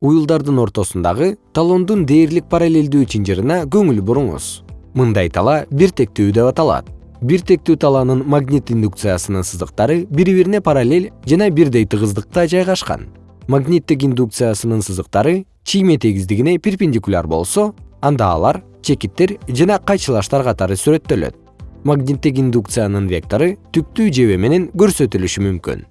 уюлдардын ортосундагы талондун дээрлик параллелдүү чынжырына көңүл буруңуз. Мындай тала бир тектүү деп аталат. Бир тектүү талаанын магнит индукциясынын сызыктары бири бирине параллель жана бирдей тыгыздыкта жайгашкан. Магниттик индукциясынын сызыктары чийме тегиздигине перпендикуляр болсо анда алар чекиттер жана кайчылаштар катары сүрөттөлөт. Магниттик индукциянын вектору түктүү жебе менен көрсөтүлүшү мүмкүн.